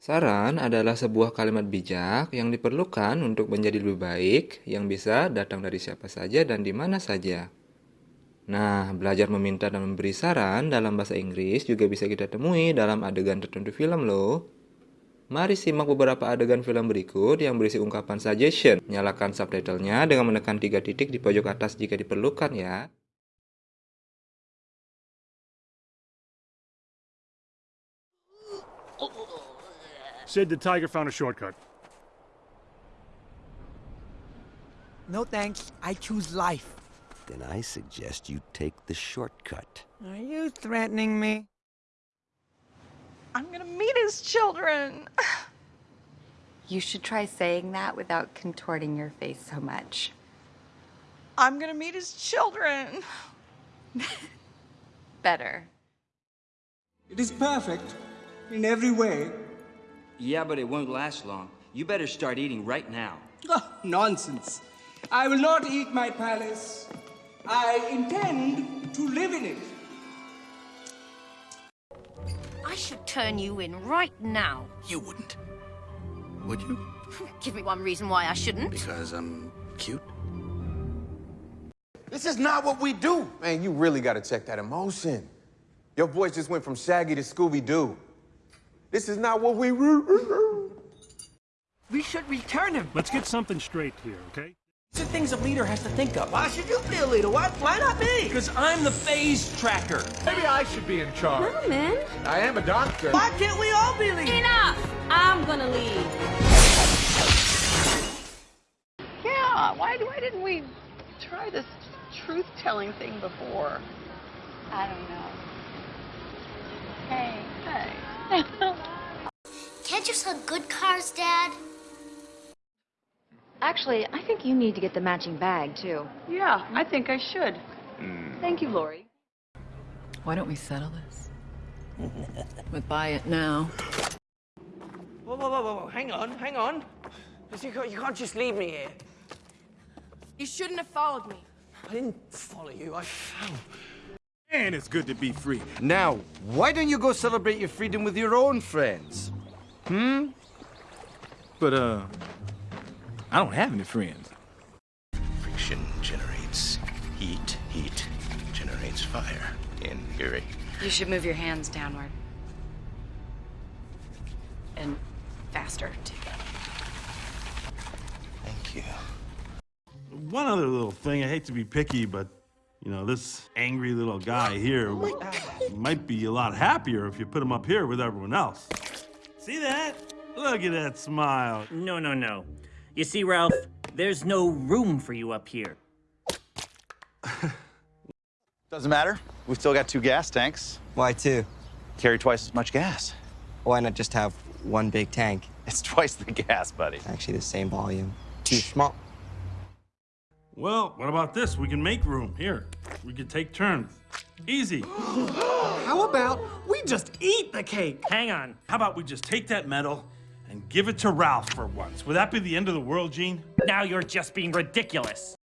Saran adalah sebuah kalimat bijak yang diperlukan untuk menjadi lebih baik, yang bisa datang dari siapa saja dan di mana saja. Nah, belajar meminta dan memberi saran dalam bahasa Inggris juga bisa kita temui dalam adegan tertentu film loh. Mari simak beberapa adegan film berikut yang berisi ungkapan suggestion. Nyalakan subtitlenya dengan menekan tiga titik di pojok atas jika diperlukan ya. Sid the Tiger found a shortcut. No thanks. I choose life. Then I suggest you take the shortcut. Are you threatening me? I'm gonna meet his children. You should try saying that without contorting your face so much. I'm gonna meet his children. Better. It is perfect in every way. Yeah, but it won't last long. You better start eating right now. Oh, nonsense. I will not eat my palace. I intend to live in it. I should turn you in right now. You wouldn't. Would you? Give me one reason why I shouldn't. Because I'm cute? This is not what we do. Man, you really gotta check that emotion. Your voice just went from Shaggy to Scooby-Doo. This is not what we... We should return him. Let's get something straight here, okay? These are things a leader has to think of. Why should you be a leader? Why, why not me? Because I'm the phase tracker. Maybe I should be in charge. No, man. I am a doctor. Why can't we all be leaders? Enough! I'm gonna leave. Yeah, why, why didn't we try this truth-telling thing before? I don't know. Can't you sell good cars, Dad? Actually, I think you need to get the matching bag, too. Yeah, I think I should. Hmm. Thank you, Lori. Why don't we settle this? But buy it now. Whoa, whoa, whoa, whoa, hang on, hang on. You can't, you can't just leave me here. You shouldn't have followed me. I didn't follow you, I found. And it's good to be free. Now, why don't you go celebrate your freedom with your own friends? Hmm? But, uh, I don't have any friends. Friction generates heat. Heat generates fire. In theory. You should move your hands downward. And faster, too. Thank you. One other little thing, I hate to be picky, but, you know, this angry little guy here might be a lot happier if you put him up here with everyone else. See that? Look at that smile. No, no, no. You see, Ralph, there's no room for you up here. Doesn't matter. We've still got two gas tanks. Why two? Carry twice as much gas. Why not just have one big tank? It's twice the gas, buddy. Actually, the same volume. Too small. Well, what about this? We can make room. Here, we can take turns. Easy. How about we just eat the cake? Hang on. How about we just take that medal and give it to Ralph for once? Would that be the end of the world, Gene? Now you're just being ridiculous.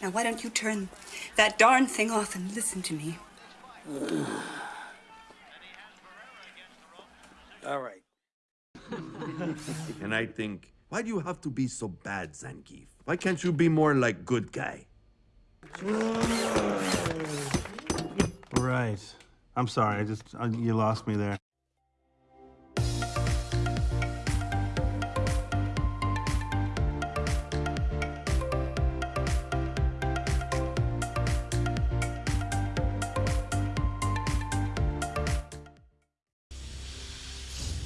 Now, why don't you turn that darn thing off and listen to me? All right. and I think, why do you have to be so bad, Zangief? Why can't you be more like good guy? Right. I'm sorry. I just uh, you lost me there.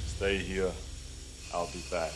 Stay here. I'll be back.